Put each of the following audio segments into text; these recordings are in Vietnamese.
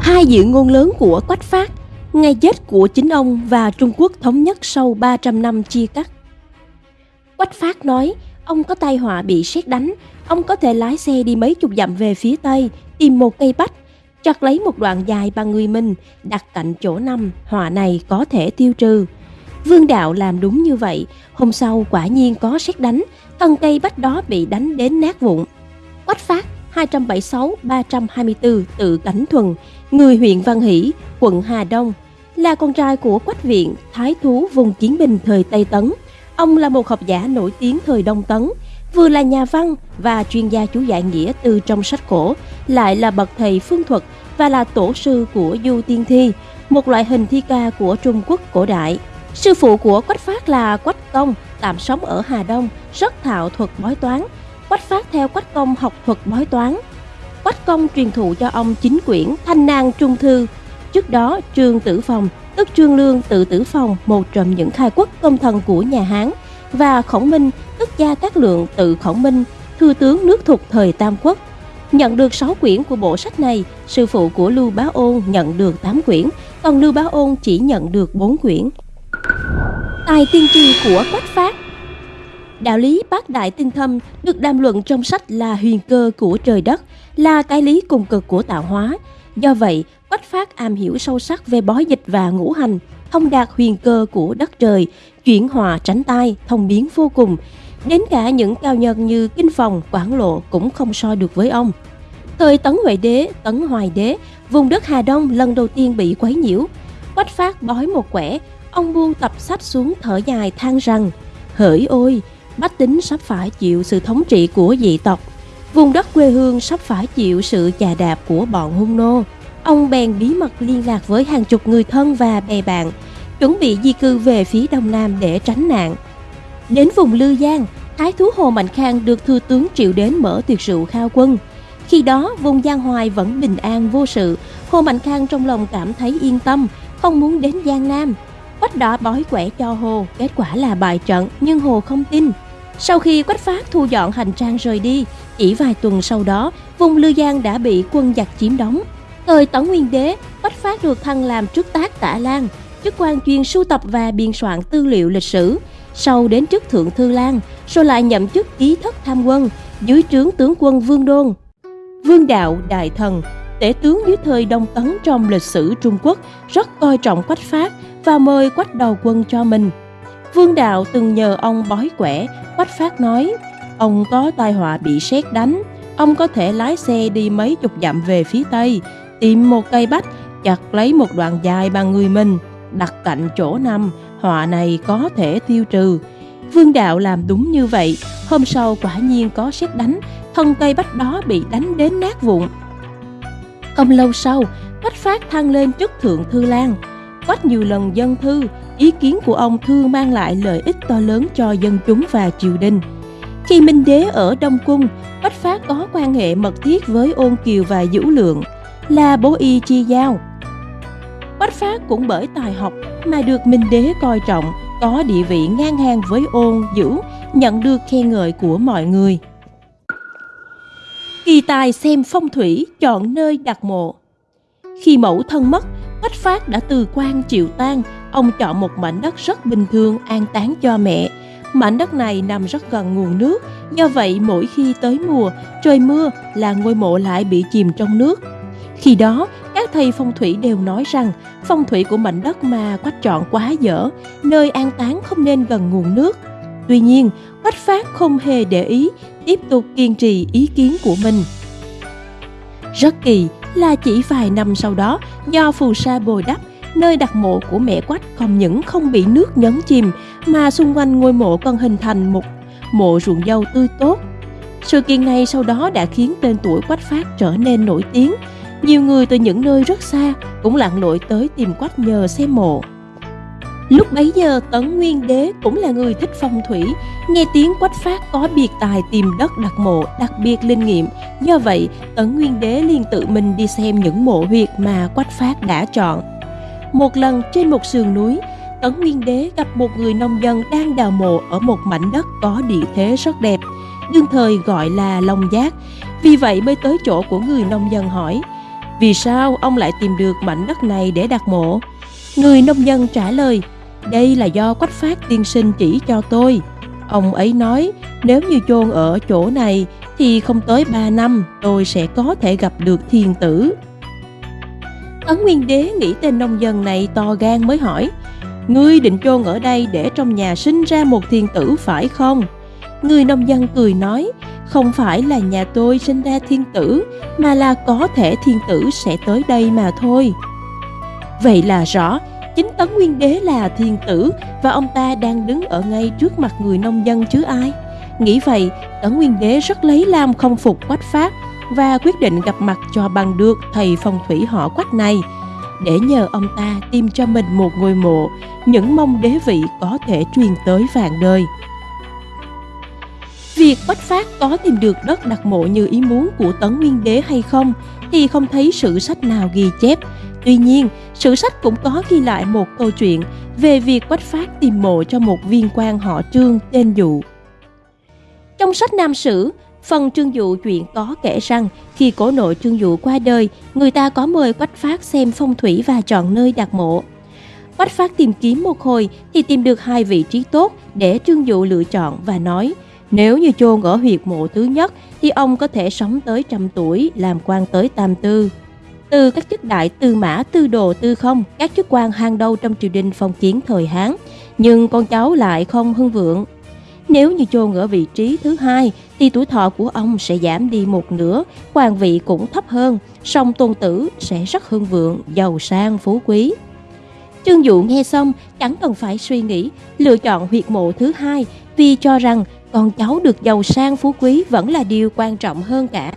Hai dự ngôn lớn của Quách Phát, ngày chết của chính ông và Trung Quốc thống nhất sau 300 năm chia cắt. Quách Phát nói, ông có tai họa bị sét đánh, ông có thể lái xe đi mấy chục dặm về phía tây, tìm một cây bách, chặt lấy một đoạn dài bằng người mình, đặt cạnh chỗ năm, họa này có thể tiêu trừ. Vương Đạo làm đúng như vậy, hôm sau quả nhiên có sét đánh, thân cây bách đó bị đánh đến nát vụn. Quách Phát 276-324 tự Cảnh Thuần, người huyện Văn Hỷ, quận Hà Đông, là con trai của Quách Viện, thái thú vùng Chiến Bình thời Tây Tấn. Ông là một học giả nổi tiếng thời Đông Tấn, vừa là nhà văn và chuyên gia chú giải nghĩa từ trong sách cổ, lại là bậc thầy phương thuật và là tổ sư của Du Tiên Thi, một loại hình thi ca của Trung Quốc cổ đại. Sư phụ của Quách Phát là Quách Công, tạm sống ở Hà Đông, rất thạo thuật bói toán. Quách Phát theo Quách Công học thuật bói toán. Quách Công truyền thụ cho ông chính quyển Thanh Nang Trung Thư. Trước đó, Trương Tử Phong, tức Trương Lương Tự Tử Phong, một trong những khai quốc công thần của nhà Hán, và Khổng Minh, tức Gia Cát Lượng Tự Khổng Minh, thư tướng nước thuộc thời Tam Quốc. Nhận được 6 quyển của bộ sách này, sư phụ của Lưu Bá Ôn nhận được 8 quyển, còn Lưu Bá Ôn chỉ nhận được 4 quyển. Tài tiên tri của Quách Phát Đạo lý bát đại tinh thâm được đàm luận trong sách là huyền cơ của trời đất, là cái lý cùng cực của tạo hóa. Do vậy, Quách Phát am hiểu sâu sắc về bói dịch và ngũ hành, thông đạt huyền cơ của đất trời, chuyển hòa tránh tai, thông biến vô cùng. Đến cả những cao nhân như Kinh Phòng, Quảng Lộ cũng không so được với ông. Thời Tấn Huệ Đế, Tấn Hoài Đế, vùng đất Hà Đông lần đầu tiên bị quấy nhiễu. Quách Phát bói một quẻ, ông buông tập sách xuống thở dài than rằng Hỡi ôi, bách tính sắp phải chịu sự thống trị của dị tộc, vùng đất quê hương sắp phải chịu sự chà đạp của bọn hung nô. Ông bèn bí mật liên lạc với hàng chục người thân và bè bạn, chuẩn bị di cư về phía đông nam để tránh nạn. Đến vùng Lư Giang, Thái thú Hồ Mạnh Khang được thư tướng triệu đến mở tiệc rượu khao quân. Khi đó, vùng Giang Hoài vẫn bình an vô sự, Hồ Mạnh Khang trong lòng cảm thấy yên tâm, không muốn đến Giang Nam. Quách đỏ bói quẻ cho Hồ, kết quả là bài trận, nhưng Hồ không tin. Sau khi Quách Phát thu dọn hành trang rời đi, chỉ vài tuần sau đó, vùng Lư Giang đã bị quân giặc chiếm đóng. Thời Tấn Nguyên Đế, Quách Phát được thăng làm trước tác tả Lan, chức quan chuyên sưu tập và biên soạn tư liệu lịch sử. Sau đến chức thượng thư Lan, rồi lại nhậm chức ký thất tham quân dưới trướng tướng quân Vương Đôn. Vương Đạo Đại Thần, tể tướng dưới thời Đông Tấn trong lịch sử Trung Quốc rất coi trọng Quách Phát và mời Quách đầu quân cho mình. Vương Đạo từng nhờ ông bói quẻ, Quách Phát nói, ông có tai họa bị sét đánh, ông có thể lái xe đi mấy chục dặm về phía tây, tìm một cây bách, chặt lấy một đoạn dài bằng người mình, đặt cạnh chỗ nằm, họa này có thể tiêu trừ. Vương Đạo làm đúng như vậy, hôm sau quả nhiên có sét đánh, thân cây bách đó bị đánh đến nát vụn. Không lâu sau, Quách Phát thăng lên chức thượng thư lang. Quách nhiều lần dân thư, ý kiến của ông thường mang lại lợi ích to lớn cho dân chúng và triều đình. Khi Minh Đế ở Đông Cung, bách Phát có quan hệ mật thiết với Ôn Kiều và Dữ Lượng, là bố y chi giao. Bách Phát cũng bởi tài học mà được Minh Đế coi trọng, có địa vị ngang hàng với Ôn, Dữ, nhận được khen ngợi của mọi người. Kỳ tài xem phong thủy, chọn nơi đặt mộ. Khi mẫu thân mất, bách Phát đã từ quan chịu tang, ông chọn một mảnh đất rất bình thường an táng cho mẹ. Mảnh đất này nằm rất gần nguồn nước, do vậy mỗi khi tới mùa, trời mưa là ngôi mộ lại bị chìm trong nước. Khi đó, các thầy phong thủy đều nói rằng phong thủy của mảnh đất mà Quách chọn quá dở, nơi an táng không nên gần nguồn nước. Tuy nhiên, Quách Phát không hề để ý, tiếp tục kiên trì ý kiến của mình. Rất kỳ là chỉ vài năm sau đó, do phù sa bồi đắp, nơi đặt mộ của mẹ Quách không những không bị nước nhấn chìm, mà xung quanh ngôi mộ còn hình thành một mộ ruộng dâu tươi tốt. Sự kiện này sau đó đã khiến tên tuổi Quách Phát trở nên nổi tiếng. Nhiều người từ những nơi rất xa cũng lặn lội tới tìm Quách nhờ xem mộ. Lúc bấy giờ Tấn Nguyên Đế cũng là người thích phong thủy, nghe tiếng Quách Phát có biệt tài tìm đất đặt mộ đặc biệt linh nghiệm. Do vậy, Tấn Nguyên Đế liền tự mình đi xem những mộ huyệt mà Quách Phát đã chọn. Một lần trên một sườn núi, Tấn Nguyên Đế gặp một người nông dân đang đào mộ ở một mảnh đất có địa thế rất đẹp, đương thời gọi là Long Giác. Vì vậy mới tới chỗ của người nông dân hỏi, Vì sao ông lại tìm được mảnh đất này để đặt mộ? Người nông dân trả lời, đây là do quách phát tiên sinh chỉ cho tôi. Ông ấy nói, nếu như chôn ở chỗ này thì không tới 3 năm tôi sẽ có thể gặp được thiên tử. Ấn Nguyên Đế nghĩ tên nông dân này to gan mới hỏi, Ngươi định chôn ở đây để trong nhà sinh ra một thiên tử phải không? Người nông dân cười nói, không phải là nhà tôi sinh ra thiên tử, mà là có thể thiên tử sẽ tới đây mà thôi. Vậy là rõ, chính Tấn Nguyên Đế là thiên tử và ông ta đang đứng ở ngay trước mặt người nông dân chứ ai. Nghĩ vậy, Tấn Nguyên Đế rất lấy làm không phục Quách Phát và quyết định gặp mặt cho bằng được thầy phong thủy họ Quách này để nhờ ông ta tìm cho mình một ngôi mộ, những mong đế vị có thể truyền tới vạn đời. Việc Quách Phát có tìm được đất đặt mộ như ý muốn của Tấn Nguyên Đế hay không thì không thấy sử sách nào ghi chép. Tuy nhiên, sử sách cũng có ghi lại một câu chuyện về việc Quách Phát tìm mộ cho một viên quan họ Trương tên Dụ. Trong sách Nam Sử, phần Trương Dụ chuyện có kể rằng khi cổ nội Trương Dụ qua đời, người ta có mời Quách Phát xem phong thủy và chọn nơi đặt mộ. Quách Phát tìm kiếm một hồi thì tìm được hai vị trí tốt để Trương Dụ lựa chọn và nói – nếu như chôn ở huyệt mộ thứ nhất thì ông có thể sống tới trăm tuổi, làm quan tới tam tư. Từ các chức đại tư mã, tư đồ, tư không, các chức quan hàng đầu trong triều đình phong kiến thời Hán, nhưng con cháu lại không hưng vượng. Nếu như chôn ở vị trí thứ hai thì tuổi thọ của ông sẽ giảm đi một nửa, quan vị cũng thấp hơn, song tôn tử sẽ rất hưng vượng, giàu sang, phú quý. Trương Dụ nghe xong chẳng cần phải suy nghĩ, lựa chọn huyệt mộ thứ hai vì cho rằng con cháu được giàu sang phú quý vẫn là điều quan trọng hơn cả.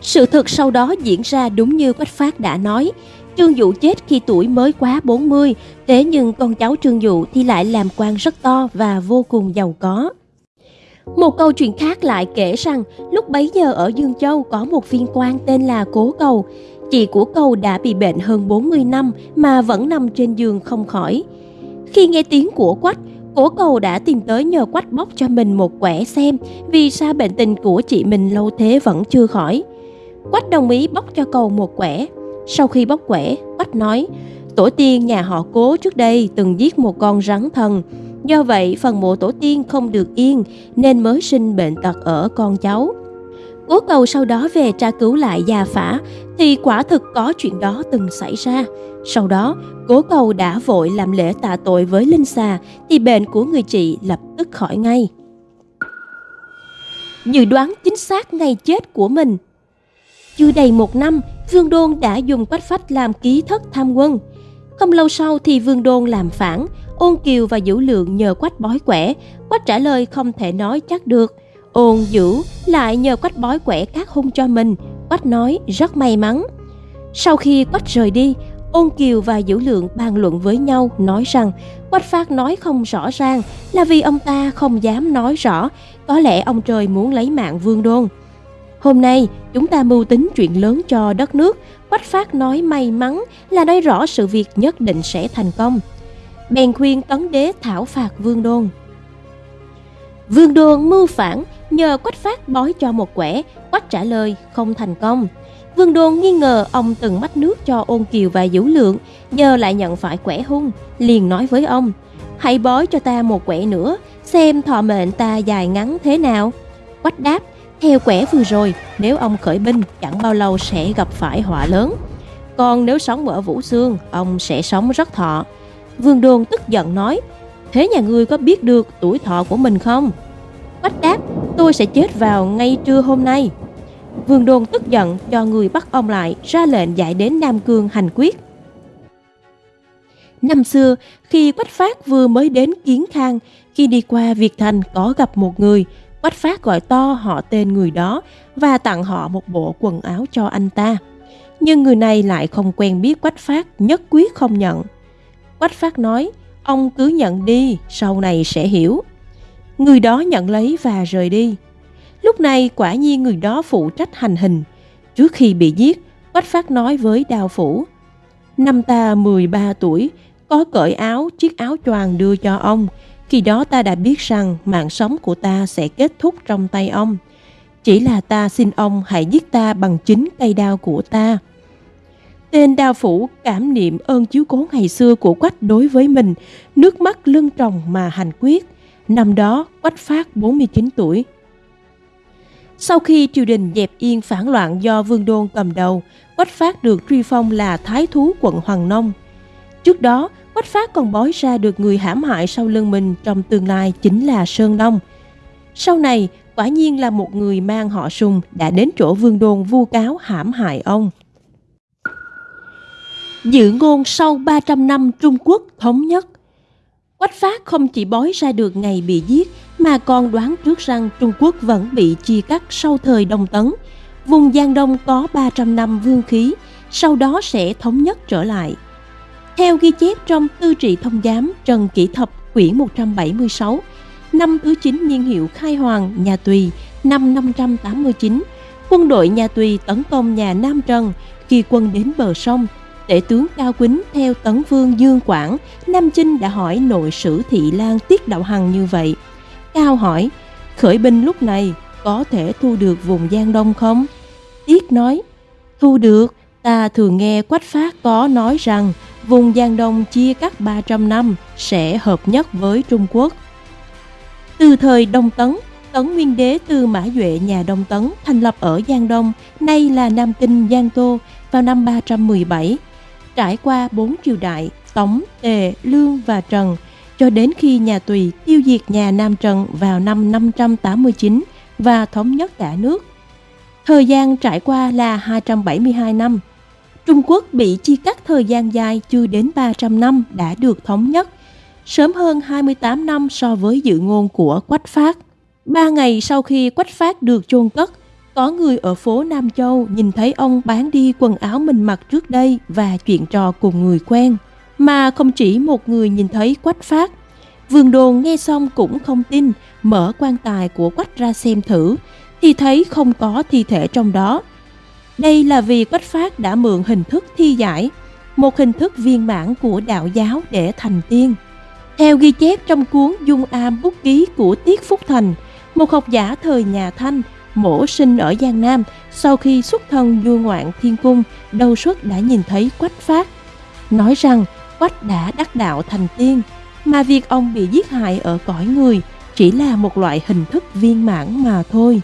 Sự thực sau đó diễn ra đúng như Quách Phát đã nói. Trương Dụ chết khi tuổi mới quá 40, thế nhưng con cháu Trương Dụ thì lại làm quan rất to và vô cùng giàu có. Một câu chuyện khác lại kể rằng lúc bấy giờ ở Dương Châu có một viên quan tên là Cố Cầu. Chị của Cầu đã bị bệnh hơn 40 năm mà vẫn nằm trên giường không khỏi. Khi nghe tiếng của Quách, Cố cầu đã tìm tới nhờ quách bóc cho mình một quẻ xem vì sao bệnh tình của chị mình lâu thế vẫn chưa khỏi. Quách đồng ý bóc cho cầu một quẻ. Sau khi bóc quẻ, Quách nói, tổ tiên nhà họ cố trước đây từng giết một con rắn thần. Do vậy, phần mộ tổ tiên không được yên nên mới sinh bệnh tật ở con cháu. Cố cầu sau đó về tra cứu lại gia phả thì quả thực có chuyện đó từng xảy ra. Sau đó, cố cầu đã vội làm lễ tạ tội với Linh xà thì bệnh của người chị lập tức khỏi ngay. Dự đoán chính xác ngày chết của mình Chưa đầy một năm, Vương Đôn đã dùng quách phách làm ký thất tham quân. Không lâu sau thì Vương Đôn làm phản, Ôn Kiều và Dữ Lượng nhờ quách bói quẻ, quách trả lời không thể nói chắc được – Ôn dữ lại nhờ quách bói quẻ các hung cho mình, quách nói rất may mắn. Sau khi quách rời đi, ôn kiều và dữ lượng bàn luận với nhau nói rằng quách phát nói không rõ ràng là vì ông ta không dám nói rõ, có lẽ ông trời muốn lấy mạng vương đôn. Hôm nay, chúng ta mưu tính chuyện lớn cho đất nước, quách phát nói may mắn là nói rõ sự việc nhất định sẽ thành công. Bèn khuyên tấn đế thảo phạt vương đôn. Vương đôn mưu phản nhờ quách phát bói cho một quẻ, quách trả lời không thành công. Vương Đôn nghi ngờ ông từng mách nước cho ôn kiều và vũ lượng, giờ lại nhận phải quẻ hung, liền nói với ông, hãy bói cho ta một quẻ nữa, xem thọ mệnh ta dài ngắn thế nào. Quách đáp, theo quẻ vừa rồi, nếu ông khởi binh chẳng bao lâu sẽ gặp phải họa lớn. Còn nếu sống ở Vũ Xương, ông sẽ sống rất thọ. Vương Đôn tức giận nói, thế nhà ngươi có biết được tuổi thọ của mình không? Quách đáp, tôi sẽ chết vào ngay trưa hôm nay. Vương Đôn tức giận cho người bắt ông lại, ra lệnh giải đến Nam Cương hành quyết. Năm xưa, khi Quách Phát vừa mới đến Kiến Khang, khi đi qua Việt Thành có gặp một người, Quách Phát gọi to họ tên người đó và tặng họ một bộ quần áo cho anh ta. Nhưng người này lại không quen biết Quách Phát, nhất quyết không nhận. Quách Phát nói, ông cứ nhận đi, sau này sẽ hiểu. Người đó nhận lấy và rời đi. Lúc này quả nhiên người đó phụ trách hành hình. Trước khi bị giết, Quách Phát nói với Đào Phủ. Năm ta 13 tuổi, có cởi áo, chiếc áo choàng đưa cho ông. Khi đó ta đã biết rằng mạng sống của ta sẽ kết thúc trong tay ông. Chỉ là ta xin ông hãy giết ta bằng chính cây đao của ta. Tên đao phủ cảm niệm ơn chiếu cố ngày xưa của Quách đối với mình, nước mắt lưng tròng mà hành quyết. Năm đó, Quách Phát 49 tuổi. Sau khi triều đình dẹp yên phản loạn do Vương Đôn cầm đầu, Quách Phát được truy phong là Thái Thú quận Hoàng Nông. Trước đó, Quách Phát còn bói ra được người hãm hại sau lưng mình trong tương lai chính là Sơn Đông. Sau này, quả nhiên là một người mang họ Sùng đã đến chỗ Vương Đôn vu cáo hãm hại ông. Dự ngôn sau 300 năm Trung Quốc thống nhất Quách Phát không chỉ bói ra được ngày bị giết mà còn đoán trước rằng Trung Quốc vẫn bị chia cắt sau thời Đông Tấn. Vùng Giang Đông có 300 năm vương khí, sau đó sẽ thống nhất trở lại. Theo ghi chép trong Tư trị thông giám Trần Kỷ Thập quyển 176, năm thứ 9 niên hiệu khai hoàng nhà Tùy năm 589, quân đội nhà Tùy tấn công nhà Nam Trần khi quân đến bờ sông Tể tướng Cao Quýnh theo Tấn Vương Dương Quảng, Nam Chinh đã hỏi nội sử Thị Lan Tiết Đạo Hằng như vậy. Cao hỏi, khởi binh lúc này có thể thu được vùng Giang Đông không? Tiết nói, thu được, ta thường nghe Quách Phát có nói rằng vùng Giang Đông chia cắt 300 năm sẽ hợp nhất với Trung Quốc. Từ thời Đông Tấn, Tấn Nguyên Đế Tư Mã Duệ nhà Đông Tấn thành lập ở Giang Đông, nay là Nam Kinh Giang Tô vào năm 317 trải qua bốn triều đại Tống, Tề, Lương và Trần, cho đến khi nhà Tùy tiêu diệt nhà Nam Trần vào năm 589 và thống nhất cả nước. Thời gian trải qua là 272 năm. Trung Quốc bị chia cắt thời gian dài chưa đến 300 năm đã được thống nhất, sớm hơn 28 năm so với dự ngôn của Quách Phát. Ba ngày sau khi Quách Phát được chôn cất, có người ở phố Nam Châu nhìn thấy ông bán đi quần áo mình mặc trước đây và chuyện trò cùng người quen. Mà không chỉ một người nhìn thấy quách phát. Vườn đồn nghe xong cũng không tin, mở quan tài của quách ra xem thử, thì thấy không có thi thể trong đó. Đây là vì quách phát đã mượn hình thức thi giải, một hình thức viên mãn của đạo giáo để thành tiên. Theo ghi chép trong cuốn Dung Am Bút Ký của Tiết Phúc Thành, một học giả thời nhà Thanh mổ sinh ở Giang Nam, sau khi xuất thân du ngoạn thiên cung, đầu suất đã nhìn thấy quách phát. Nói rằng quách đã đắc đạo thành tiên, mà việc ông bị giết hại ở cõi người chỉ là một loại hình thức viên mãn mà thôi.